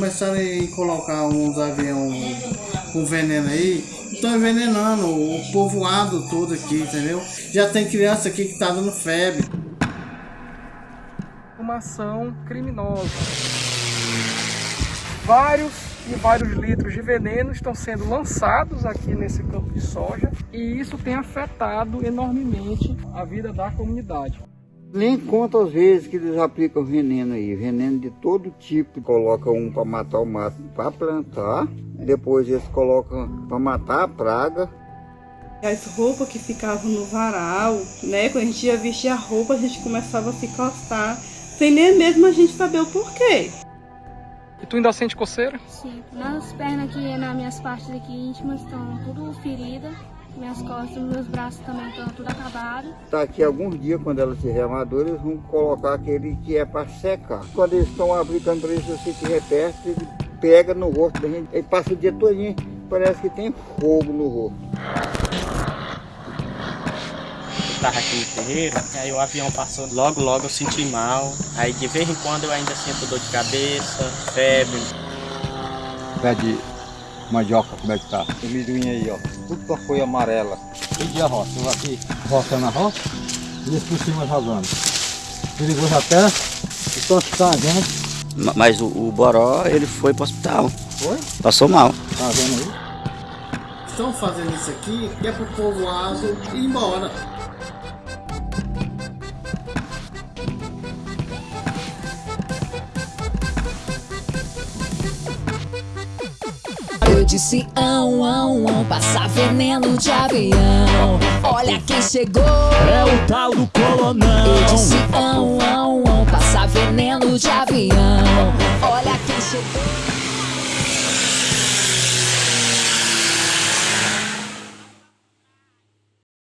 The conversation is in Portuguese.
pensando em colocar uns aviões com veneno aí. Estão envenenando o povoado todo aqui, entendeu? Já tem criança aqui que tá dando febre. Uma ação criminosa. Vários e vários litros de veneno estão sendo lançados aqui nesse campo de soja e isso tem afetado enormemente a vida da comunidade. Nem conta as vezes que eles aplicam veneno aí, veneno de todo tipo. Colocam um para matar o mato para plantar, depois eles colocam para matar a praga. As roupas que ficavam no varal, né? Quando a gente ia vestir a roupa, a gente começava a se coçar, sem nem mesmo a gente saber o porquê. E tu ainda sente coceira? Sim. Nas pernas aqui, nas minhas partes aqui íntimas estão tudo feridas. Minhas costas, meus braços também estão tudo acabados. Daqui a alguns dias, quando ela estiver madura, eles vão colocar aquele que é para secar. Quando eles estão aplicando para isso, você estiver perto, ele pega no rosto da gente, ele passa o dia todinho, parece que tem fogo no rosto. Eu tava aqui no terreiro, aí o avião passou, logo logo eu senti mal, aí de vez em quando eu ainda sinto dor de cabeça, febre. Pé de mandioca, como é que tá? O milhoinho aí, ó, tudo com a folha amarela. E de a roça, eu aqui roçando a roça e esse por cima jogando. Perigoso até, estou assustando a gente. Mas o, o Boró, ele foi pro hospital. Foi? Passou mal. Tá vendo aí? Estão fazendo isso aqui que é pro povoado ir embora. Eu disse ão, ão, ão, passar veneno de avião. Olha quem chegou. É o tal do colonão. Eu disse ão, ão, ão, passar veneno de avião. Olha quem chegou.